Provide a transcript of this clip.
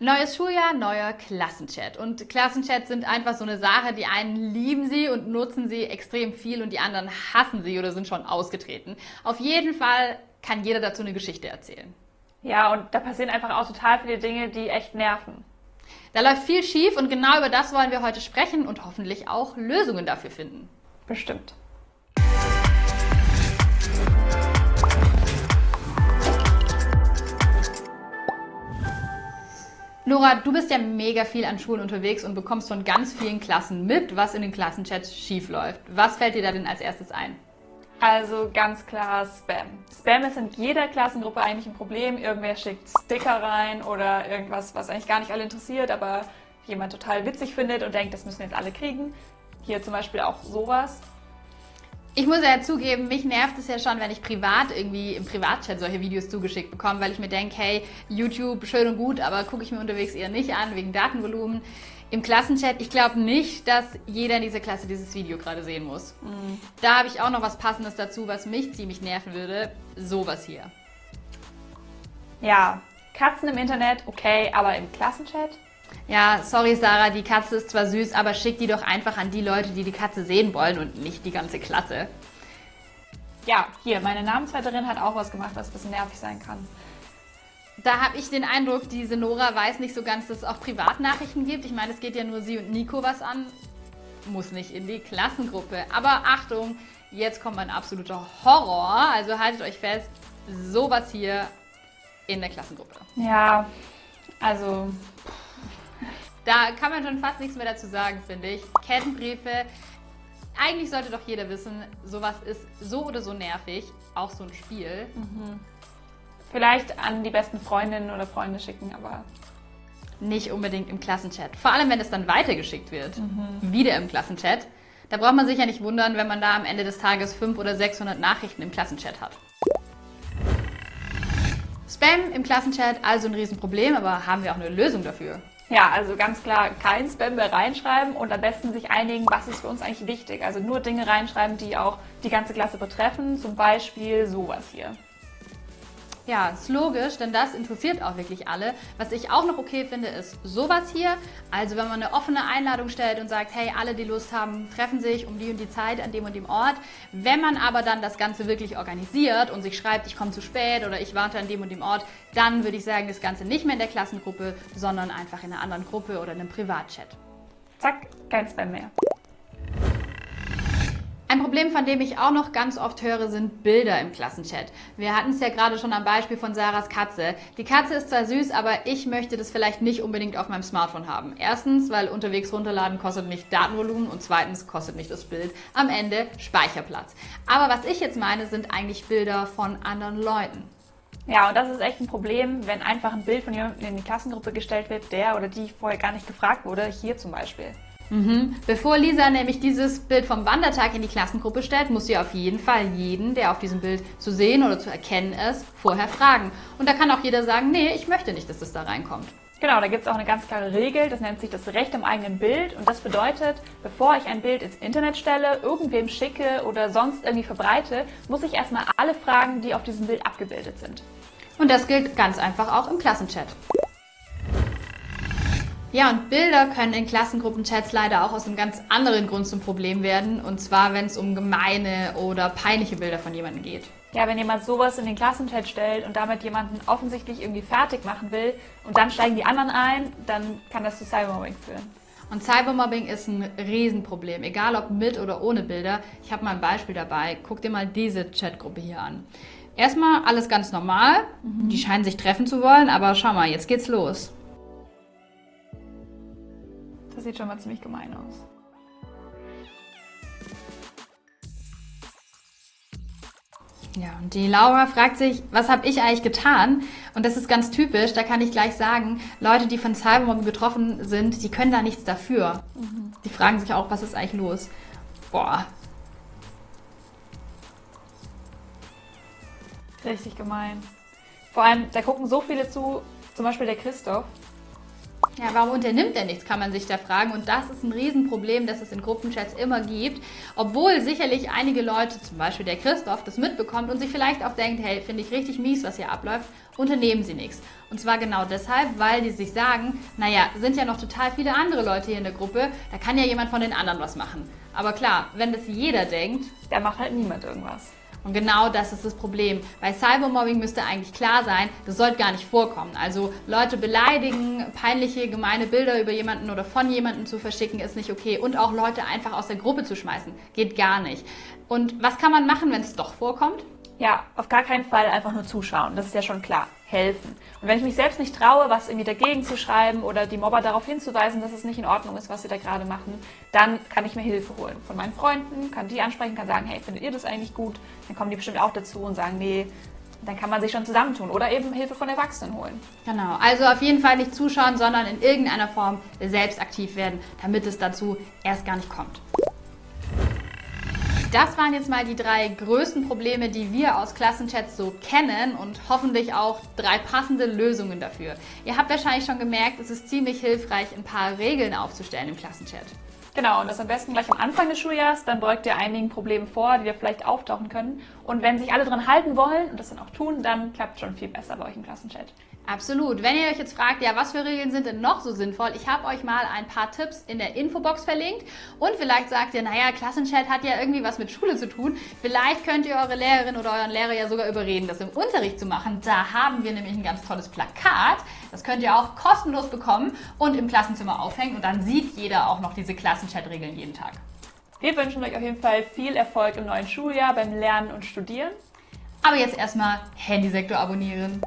Neues Schuljahr, neuer Klassenchat. Und Klassenchats sind einfach so eine Sache, die einen lieben sie und nutzen sie extrem viel und die anderen hassen sie oder sind schon ausgetreten. Auf jeden Fall kann jeder dazu eine Geschichte erzählen. Ja, und da passieren einfach auch total viele Dinge, die echt nerven. Da läuft viel schief und genau über das wollen wir heute sprechen und hoffentlich auch Lösungen dafür finden. Bestimmt. Nora, du bist ja mega viel an Schulen unterwegs und bekommst von ganz vielen Klassen mit, was in den Klassenchats schief läuft. Was fällt dir da denn als erstes ein? Also ganz klar Spam. Spam ist in jeder Klassengruppe eigentlich ein Problem. Irgendwer schickt Sticker rein oder irgendwas, was eigentlich gar nicht alle interessiert, aber jemand total witzig findet und denkt, das müssen jetzt alle kriegen. Hier zum Beispiel auch sowas. Ich muss ja zugeben, mich nervt es ja schon, wenn ich privat irgendwie im Privatchat solche Videos zugeschickt bekomme, weil ich mir denke, hey, YouTube schön und gut, aber gucke ich mir unterwegs eher nicht an, wegen Datenvolumen. Im Klassenchat, ich glaube nicht, dass jeder in dieser Klasse dieses Video gerade sehen muss. Mhm. Da habe ich auch noch was Passendes dazu, was mich ziemlich nerven würde. Sowas hier. Ja, Katzen im Internet, okay, aber im Klassenchat? Ja, sorry Sarah, die Katze ist zwar süß, aber schick die doch einfach an die Leute, die die Katze sehen wollen und nicht die ganze Klasse. Ja, hier, meine Namensvetterin hat auch was gemacht, was ein bisschen nervig sein kann. Da habe ich den Eindruck, diese Nora weiß nicht so ganz, dass es auch Privatnachrichten gibt. Ich meine, es geht ja nur sie und Nico was an. Muss nicht in die Klassengruppe. Aber Achtung, jetzt kommt mein absoluter Horror. Also haltet euch fest, sowas hier in der Klassengruppe. Ja, also da kann man schon fast nichts mehr dazu sagen, finde ich. Kettenbriefe, eigentlich sollte doch jeder wissen, sowas ist so oder so nervig, auch so ein Spiel. Mhm. Vielleicht an die besten Freundinnen oder Freunde schicken, aber nicht unbedingt im Klassenchat. Vor allem, wenn es dann weitergeschickt wird, mhm. wieder im Klassenchat. Da braucht man sich ja nicht wundern, wenn man da am Ende des Tages 500 oder 600 Nachrichten im Klassenchat hat. Spam im Klassenchat, also ein Riesenproblem, aber haben wir auch eine Lösung dafür. Ja, also ganz klar kein Spam mehr reinschreiben und am besten sich einigen, was ist für uns eigentlich wichtig. Also nur Dinge reinschreiben, die auch die ganze Klasse betreffen, zum Beispiel sowas hier. Ja, ist logisch, denn das interessiert auch wirklich alle. Was ich auch noch okay finde, ist sowas hier. Also wenn man eine offene Einladung stellt und sagt, hey, alle, die Lust haben, treffen sich um die und die Zeit an dem und dem Ort. Wenn man aber dann das Ganze wirklich organisiert und sich schreibt, ich komme zu spät oder ich warte an dem und dem Ort, dann würde ich sagen, das Ganze nicht mehr in der Klassengruppe, sondern einfach in einer anderen Gruppe oder in einem Privatchat. Zack, kein Spam mehr. Ein Problem, von dem ich auch noch ganz oft höre, sind Bilder im Klassenchat. Wir hatten es ja gerade schon am Beispiel von Sarahs Katze. Die Katze ist zwar süß, aber ich möchte das vielleicht nicht unbedingt auf meinem Smartphone haben. Erstens, weil unterwegs runterladen kostet nicht Datenvolumen und zweitens kostet nicht das Bild am Ende Speicherplatz. Aber was ich jetzt meine, sind eigentlich Bilder von anderen Leuten. Ja, und das ist echt ein Problem, wenn einfach ein Bild von jemandem in die Klassengruppe gestellt wird, der oder die vorher gar nicht gefragt wurde, hier zum Beispiel. Mhm. Bevor Lisa nämlich dieses Bild vom Wandertag in die Klassengruppe stellt, muss sie auf jeden Fall jeden, der auf diesem Bild zu sehen oder zu erkennen ist, vorher fragen. Und da kann auch jeder sagen, nee, ich möchte nicht, dass das da reinkommt. Genau, da gibt es auch eine ganz klare Regel, das nennt sich das Recht am eigenen Bild und das bedeutet, bevor ich ein Bild ins Internet stelle, irgendwem schicke oder sonst irgendwie verbreite, muss ich erstmal alle fragen, die auf diesem Bild abgebildet sind. Und das gilt ganz einfach auch im Klassenchat. Ja, und Bilder können in Klassengruppenchats leider auch aus einem ganz anderen Grund zum Problem werden. Und zwar, wenn es um gemeine oder peinliche Bilder von jemandem geht. Ja, wenn jemand sowas in den Klassenchat stellt und damit jemanden offensichtlich irgendwie fertig machen will und dann steigen die anderen ein, dann kann das zu Cybermobbing führen. Und Cybermobbing ist ein Riesenproblem, egal ob mit oder ohne Bilder. Ich habe mal ein Beispiel dabei. Guck dir mal diese Chatgruppe hier an. Erstmal alles ganz normal. Mhm. Die scheinen sich treffen zu wollen, aber schau mal, jetzt geht's los. Das sieht schon mal ziemlich gemein aus. Ja, und die Laura fragt sich, was habe ich eigentlich getan? Und das ist ganz typisch, da kann ich gleich sagen, Leute, die von Cybermobbing betroffen sind, die können da nichts dafür. Mhm. Die fragen sich auch, was ist eigentlich los? Boah. Richtig gemein. Vor allem, da gucken so viele zu, zum Beispiel der Christoph. Ja, warum unternimmt er nichts, kann man sich da fragen. Und das ist ein Riesenproblem, das es in Gruppenchats immer gibt. Obwohl sicherlich einige Leute, zum Beispiel der Christoph, das mitbekommt und sich vielleicht auch denkt, hey, finde ich richtig mies, was hier abläuft, unternehmen sie nichts. Und zwar genau deshalb, weil die sich sagen, naja, sind ja noch total viele andere Leute hier in der Gruppe, da kann ja jemand von den anderen was machen. Aber klar, wenn das jeder denkt, Da macht halt niemand irgendwas. Und genau das ist das Problem. Bei Cybermobbing müsste eigentlich klar sein, das sollte gar nicht vorkommen. Also Leute beleidigen, peinliche, gemeine Bilder über jemanden oder von jemandem zu verschicken, ist nicht okay. Und auch Leute einfach aus der Gruppe zu schmeißen, geht gar nicht. Und was kann man machen, wenn es doch vorkommt? Ja, auf gar keinen Fall einfach nur zuschauen. Das ist ja schon klar. Helfen. Und wenn ich mich selbst nicht traue, was irgendwie dagegen zu schreiben oder die Mobber darauf hinzuweisen, dass es nicht in Ordnung ist, was sie da gerade machen, dann kann ich mir Hilfe holen. Von meinen Freunden, kann die ansprechen, kann sagen, hey, findet ihr das eigentlich gut? Dann kommen die bestimmt auch dazu und sagen, nee, dann kann man sich schon zusammentun oder eben Hilfe von Erwachsenen holen. Genau, also auf jeden Fall nicht zuschauen, sondern in irgendeiner Form selbst aktiv werden, damit es dazu erst gar nicht kommt. Das waren jetzt mal die drei größten Probleme, die wir aus Klassenchats so kennen und hoffentlich auch drei passende Lösungen dafür. Ihr habt wahrscheinlich schon gemerkt, es ist ziemlich hilfreich, ein paar Regeln aufzustellen im Klassenchat. Genau, und das am besten gleich am Anfang des Schuljahres, dann beugt ihr einigen Problemen vor, die da vielleicht auftauchen können. Und wenn sich alle dran halten wollen und das dann auch tun, dann klappt schon viel besser bei euch im Klassenchat. Absolut. Wenn ihr euch jetzt fragt, ja, was für Regeln sind denn noch so sinnvoll? Ich habe euch mal ein paar Tipps in der Infobox verlinkt und vielleicht sagt ihr, naja, Klassenchat hat ja irgendwie was mit Schule zu tun. Vielleicht könnt ihr eure Lehrerin oder euren Lehrer ja sogar überreden, das im Unterricht zu machen. Da haben wir nämlich ein ganz tolles Plakat. Das könnt ihr auch kostenlos bekommen und im Klassenzimmer aufhängen und dann sieht jeder auch noch diese Klassenchat-Regeln jeden Tag. Wir wünschen euch auf jeden Fall viel Erfolg im neuen Schuljahr beim Lernen und Studieren. Aber jetzt erstmal Handysektor abonnieren.